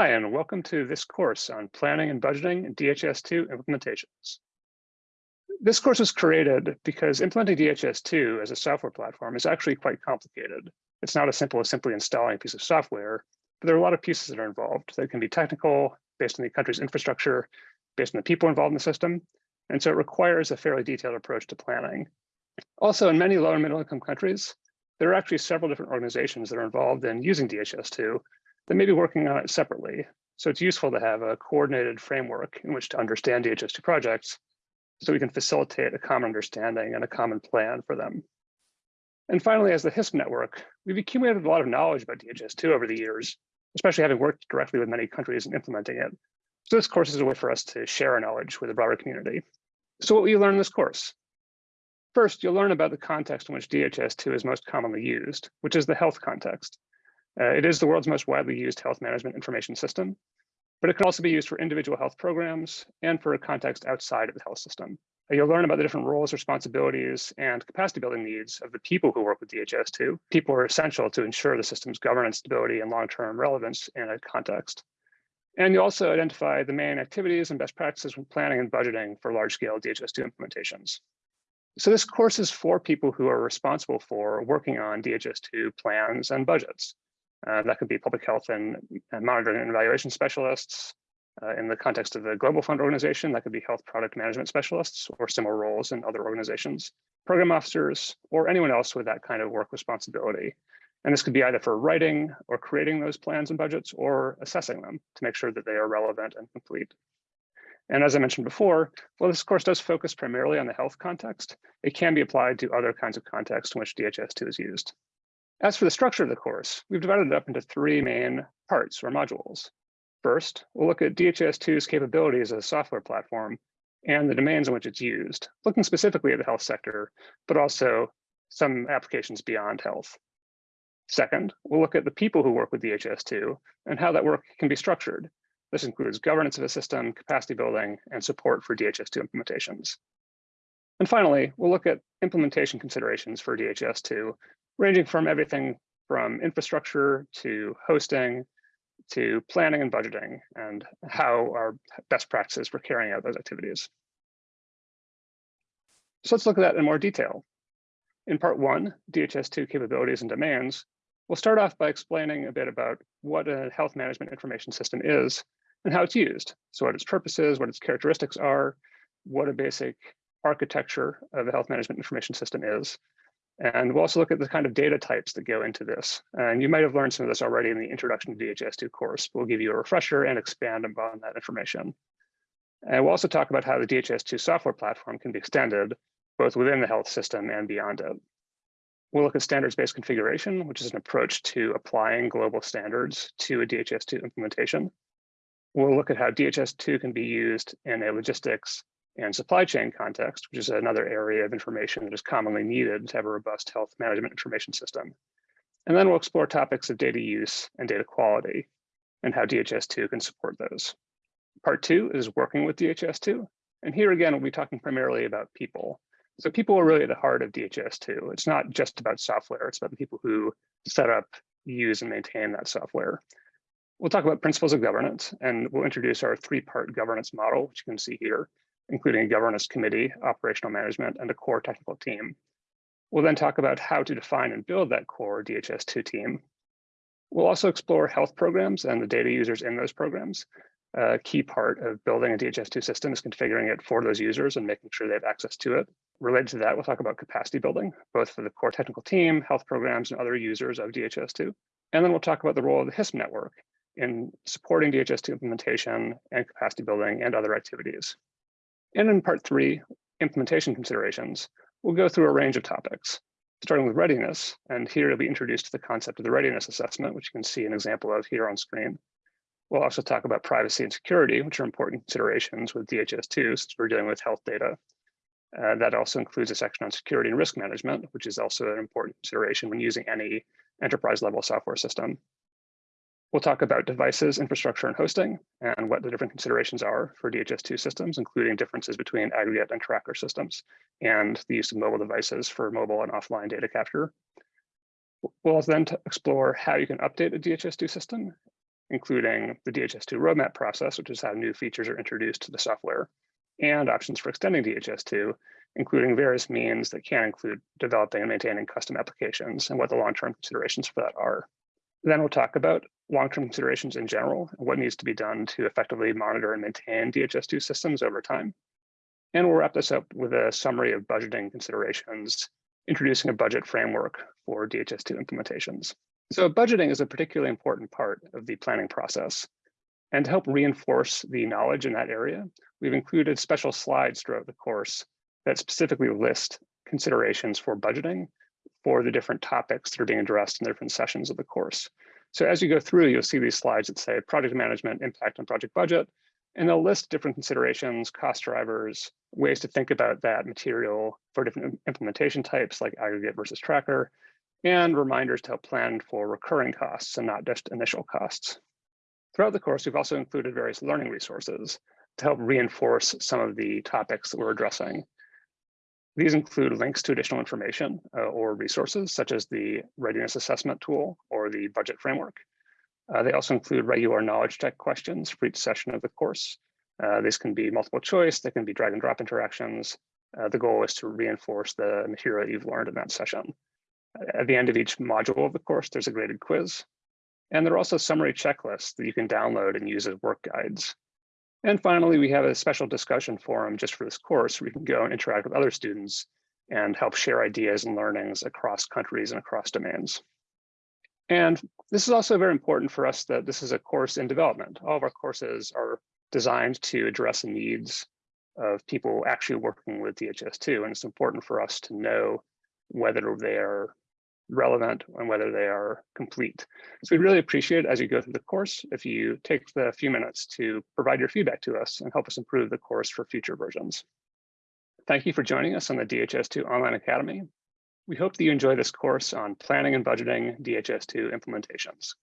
Hi, and welcome to this course on planning and budgeting and DHIS2 implementations. This course was created because implementing DHIS2 as a software platform is actually quite complicated. It's not as simple as simply installing a piece of software, but there are a lot of pieces that are involved that can be technical, based on the country's infrastructure, based on the people involved in the system, and so it requires a fairly detailed approach to planning. Also, in many low and middle income countries, there are actually several different organizations that are involved in using DHIS2 that may be working on it separately. So it's useful to have a coordinated framework in which to understand DHIS2 projects so we can facilitate a common understanding and a common plan for them. And finally, as the HISP network, we've accumulated a lot of knowledge about DHIS2 over the years, especially having worked directly with many countries in implementing it. So this course is a way for us to share our knowledge with a broader community. So what will you learn in this course? First, you'll learn about the context in which DHIS2 is most commonly used, which is the health context. Uh, it is the world's most widely used health management information system, but it can also be used for individual health programs and for a context outside of the health system. Uh, you'll learn about the different roles, responsibilities, and capacity building needs of the people who work with DHIS2. People are essential to ensure the system's governance stability and long-term relevance in a context. And you also identify the main activities and best practices when planning and budgeting for large-scale DHIS2 implementations. So this course is for people who are responsible for working on DHIS2 plans and budgets. Uh, that could be public health and, and monitoring and evaluation specialists. Uh, in the context of the Global Fund organization, that could be health product management specialists or similar roles in other organizations, program officers, or anyone else with that kind of work responsibility. And this could be either for writing or creating those plans and budgets or assessing them to make sure that they are relevant and complete. And as I mentioned before, while this course does focus primarily on the health context, it can be applied to other kinds of contexts in which DHIS2 is used. As for the structure of the course, we've divided it up into three main parts or modules. First, we'll look at DHIS2's capabilities as a software platform and the domains in which it's used, looking specifically at the health sector, but also some applications beyond health. Second, we'll look at the people who work with DHIS2 and how that work can be structured. This includes governance of the system, capacity building, and support for DHIS2 implementations. And finally, we'll look at implementation considerations for DHIS2, ranging from everything from infrastructure to hosting to planning and budgeting and how our best practices for carrying out those activities. So let's look at that in more detail. In part one, DHIS2 capabilities and demands, we'll start off by explaining a bit about what a health management information system is and how it's used. So what its purposes, what its characteristics are, what a basic architecture of a health management information system is, and we'll also look at the kind of data types that go into this. And you might have learned some of this already in the Introduction to DHIS2 course. We'll give you a refresher and expand upon that information. And we'll also talk about how the DHIS2 software platform can be extended both within the health system and beyond it. We'll look at standards-based configuration, which is an approach to applying global standards to a DHIS2 implementation. We'll look at how DHIS2 can be used in a logistics and supply chain context, which is another area of information that is commonly needed to have a robust health management information system. And then we'll explore topics of data use and data quality and how DHIS2 can support those. Part two is working with DHIS2. And here again, we'll be talking primarily about people. So people are really at the heart of DHIS2. It's not just about software, it's about the people who set up, use, and maintain that software. We'll talk about principles of governance, and we'll introduce our three-part governance model, which you can see here including a governance committee, operational management, and a core technical team. We'll then talk about how to define and build that core DHIS2 team. We'll also explore health programs and the data users in those programs. A key part of building a DHIS2 system is configuring it for those users and making sure they have access to it. Related to that, we'll talk about capacity building, both for the core technical team, health programs, and other users of DHIS2. And then we'll talk about the role of the HISP network in supporting DHIS2 implementation and capacity building and other activities. And in part three, implementation considerations, we'll go through a range of topics, starting with readiness. And here you'll be introduced to the concept of the readiness assessment, which you can see an example of here on screen. We'll also talk about privacy and security, which are important considerations with DHIS2, since we're dealing with health data. Uh, that also includes a section on security and risk management, which is also an important consideration when using any enterprise level software system. We'll talk about devices, infrastructure, and hosting, and what the different considerations are for DHIS2 systems, including differences between aggregate and tracker systems, and the use of mobile devices for mobile and offline data capture. We'll then explore how you can update a DHIS2 system, including the DHIS2 roadmap process, which is how new features are introduced to the software, and options for extending DHIS2, including various means that can include developing and maintaining custom applications and what the long-term considerations for that are. Then we'll talk about long-term considerations in general and what needs to be done to effectively monitor and maintain DHIS2 systems over time. And we'll wrap this up with a summary of budgeting considerations, introducing a budget framework for DHIS2 implementations. So budgeting is a particularly important part of the planning process. And to help reinforce the knowledge in that area, we've included special slides throughout the course that specifically list considerations for budgeting for the different topics that are being addressed in the different sessions of the course. So as you go through, you'll see these slides that say project management, impact on project budget, and they'll list different considerations, cost drivers, ways to think about that material for different implementation types like aggregate versus tracker, and reminders to help plan for recurring costs and not just initial costs. Throughout the course, we've also included various learning resources to help reinforce some of the topics that we're addressing. These include links to additional information uh, or resources, such as the readiness assessment tool or the budget framework. Uh, they also include regular knowledge check questions for each session of the course. Uh, these can be multiple choice, they can be drag and drop interactions. Uh, the goal is to reinforce the material you've learned in that session. At the end of each module of the course, there's a graded quiz. And there are also summary checklists that you can download and use as work guides. And finally, we have a special discussion forum just for this course where you can go and interact with other students and help share ideas and learnings across countries and across domains. And this is also very important for us that this is a course in development. All of our courses are designed to address the needs of people actually working with DHIS2. And it's important for us to know whether they are relevant and whether they are complete. So we'd really appreciate as you go through the course if you take the few minutes to provide your feedback to us and help us improve the course for future versions. Thank you for joining us on the DHIS2 Online Academy. We hope that you enjoy this course on planning and budgeting DHIS2 implementations.